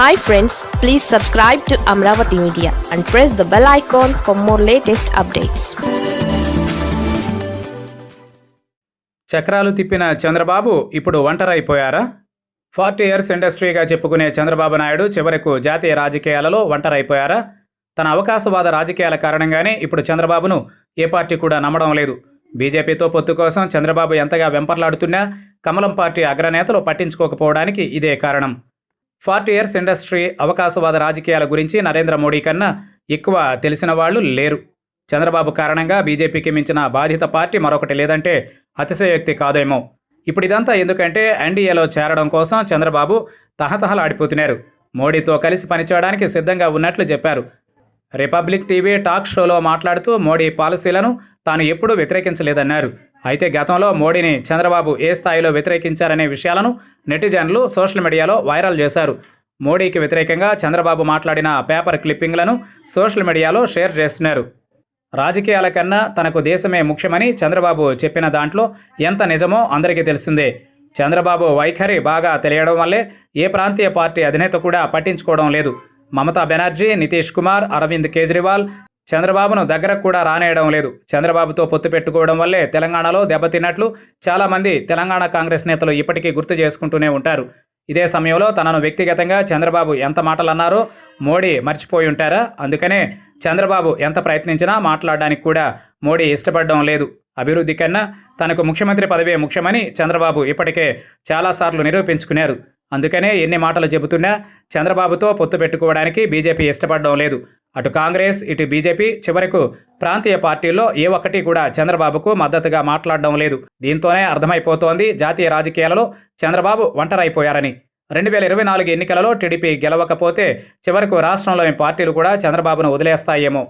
Hi friends please subscribe to Amaravati media and press the bell icon for more latest updates చక్రాలు తిప్పిన చంద్రబాబు ఇప్పుడు ఒంటరైపోయారా? Forty years ఇండస్ట్రీగా చెప్పుకునే చంద్రబాబు నాయుడు చివరకు జాతీయ రాజకీయాలలో ఒంటరైపోయారా? తన అవకాశవాద రాజకీయాల కారణంగానే ఇప్పుడు చంద్రబాబును ఏ పార్టీ కూడా నమ్మడం లేదు. బీజేపీతో పొత్తు కోసం చంద్రబాబు ఎంతగా వెంపర్లాడుతున్నా కమలం పార్టీ అగ్రనేతలు పట్టించుకోకపోవడానికి ఇదే కారణం. ఫార్టీ ఇయర్స్ ఇండస్ట్రీ అవకాశవాద రాజకీయాల గురించి నరేంద్ర మోడీ కన్నా ఎక్కువ తెలిసిన వాళ్ళు లేరు. చంద్రబాబు కారణంగా బీజేపీకి మించిన బాధిత పార్టీ మరొకటి లేదంటే అతిశయోక్తి కాదేమో. ఇప్పుడు ఇదంతా ఎందుకంటే ఎన్డీఏలో చేరడం కోసం చంద్రబాబు తహతహలాడిపోతున్నారు. మోడీతో కలిసి పనిచేయడానికి సిద్ధంగా ఉన్నట్లు చెప్పారు. రిపబ్లిక్ టీవీ టాక్ షోలో మాట్లాడుతూ మోడీ పాలసీలను తాను ఎప్పుడూ వ్యతిరేకించలేదన్నారు. అయితే గతంలో మోడీని చంద్రబాబు ఏ స్థాయిలో వ్యతిరేకించారనే విషయాలను నెటిజన్లు సోషల్ మీడియాలో వైరల్ చేశారు. మోడీకి వ్యతిరేకంగా చంద్రబాబు మాట్లాడిన పేపర్ క్లిప్పింగ్లను సోషల్ మీడియాలో షేర్ చేస్తున్నారు. రాజకీయాల కన్నా తనకు దేశమే ముఖ్యమని చంద్రబాబు చెప్పిన దాంట్లో ఎంత నిజమో అందరికీ తెలిసిందే. చంద్రబాబు వైఖరి బాగా తెలియడం వల్లే ఏ ప్రాంతీయ పార్టీ అధినేత కూడా పట్టించుకోవడం లేదు. మమతా బెనర్జీ నితీష్ కుమార్ అరవింద్ కేజ్రీవాల్ చంద్రబాబును దగ్గరకు కూడా రానేయడం లేదు. చంద్రబాబుతో పొత్తు పెట్టుకోవడం వల్లే తెలంగాణలో దెబ్బతిన్నట్లు చాలామంది తెలంగాణ కాంగ్రెస్ నేతలు ఇప్పటికీ గుర్తు చేసుకుంటూనే ఉంటారు. ఇదే సమయంలో తనను వ్యక్తిగతంగా చంద్రబాబు ఎంత మాటలన్నారో మోడీ మర్చిపోయి ఉంటారా? అందుకనే చంద్రబాబు ఎంత ప్రయత్నించినా మాట్లాడడానికి కూడా మోడీ ఇష్టపడడం లేదు. అభివృద్ధి కన్నా తనకు ముఖ్యమంత్రి పదవే ముఖ్యమని చంద్రబాబు ఇప్పటికే చాలాసార్లు నిరూపించుకున్నారు. అందుకనే ఎన్ని మాటలు చెబుతున్నా చంద్రబాబుతో పొత్తు పెట్టుకోవడానికి బీజేపీ ఇష్టపడడం లేదు. అటు కాంగ్రెస్ ఇటు బీజేపీ చివరకు ప్రాంతీయ పార్టీల్లో ఏ ఒక్కటి కూడా చంద్రబాబుకు మద్దతుగా మాట్లాడడం లేదు. దీంతోనే అర్థమైపోతోంది జాతీయ రాజకీయాలలో చంద్రబాబు ఒంటరైపోయారని. రెండు వేల ఇరవై నాలుగు ఎన్నికలలో టీడీపీ గెలవకపోతే చివరకు రాష్ట్రంలోని పార్టీలు కూడా చంద్రబాబును వదిలేస్తాయేమో.